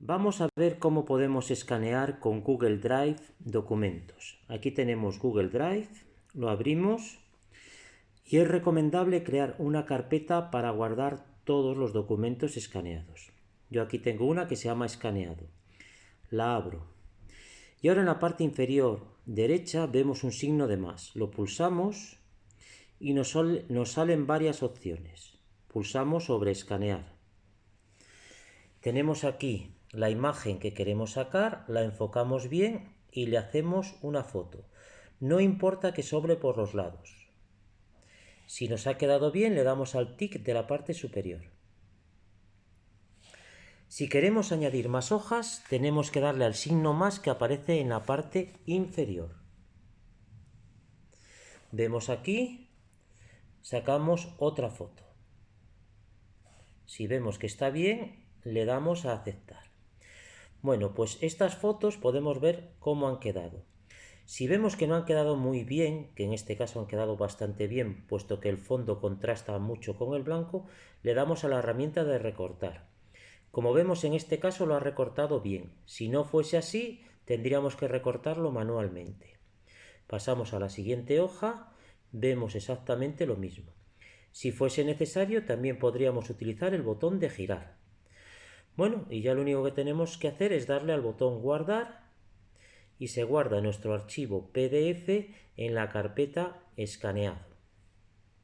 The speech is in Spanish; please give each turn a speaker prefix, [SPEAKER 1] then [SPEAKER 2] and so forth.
[SPEAKER 1] Vamos a ver cómo podemos escanear con Google Drive documentos. Aquí tenemos Google Drive, lo abrimos y es recomendable crear una carpeta para guardar todos los documentos escaneados. Yo aquí tengo una que se llama escaneado. La abro. Y ahora en la parte inferior derecha vemos un signo de más. Lo pulsamos y nos, nos salen varias opciones. Pulsamos sobre escanear. Tenemos aquí la imagen que queremos sacar, la enfocamos bien y le hacemos una foto. No importa que sobre por los lados. Si nos ha quedado bien, le damos al tic de la parte superior. Si queremos añadir más hojas, tenemos que darle al signo más que aparece en la parte inferior. Vemos aquí, sacamos otra foto. Si vemos que está bien, le damos a aceptar. Bueno, pues estas fotos podemos ver cómo han quedado. Si vemos que no han quedado muy bien, que en este caso han quedado bastante bien, puesto que el fondo contrasta mucho con el blanco, le damos a la herramienta de recortar. Como vemos en este caso lo ha recortado bien. Si no fuese así, tendríamos que recortarlo manualmente. Pasamos a la siguiente hoja, vemos exactamente lo mismo. Si fuese necesario, también podríamos utilizar el botón de girar. Bueno, y ya lo único que tenemos que hacer es darle al botón guardar y se guarda nuestro archivo PDF en la carpeta escaneado.